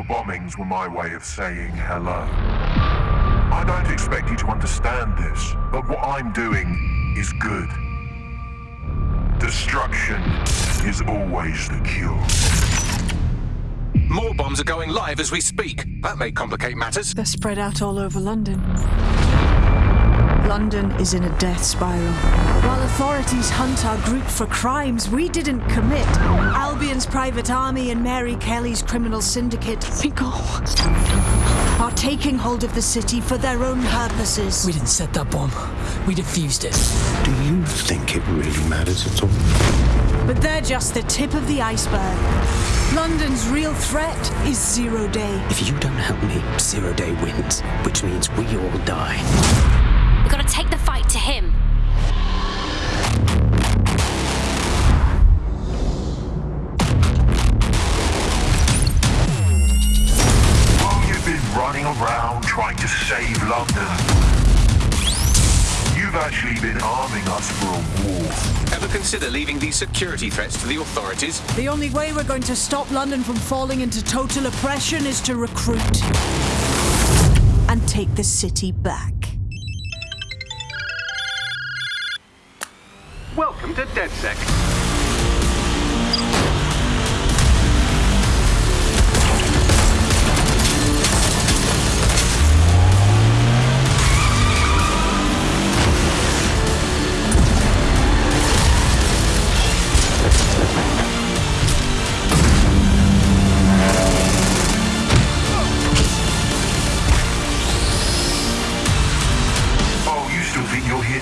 or bombings were my way of saying hello. I don't expect you to understand this, but what I'm doing is good. Destruction is always the cure. More bombs are going live as we speak. That may complicate matters. They're spread out all over London. London is in a death spiral. While authorities hunt our group for crimes we didn't commit, Albion's private army and Mary Kelley's criminal syndicate Finkel. are taking hold of the city for their own purposes. We didn't set that bomb. We defused it. Do you think it really matters at all? But they're just the tip of the iceberg. London's real threat is Zero Day. If you don't help me, Zero Day wins, which means we all die. We've got to take the fight to him. While you've been running around trying to save London, you've actually been arming us for a war. Ever consider leaving these security threats to the authorities? The only way we're going to stop London from falling into total oppression is to recruit and take the city back. To DedSec.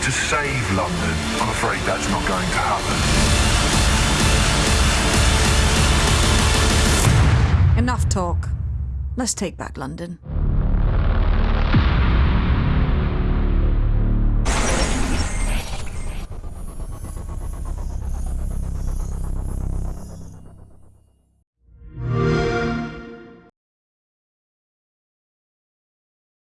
To save London? I'm afraid that's not going to happen. Enough talk. Let's take back London.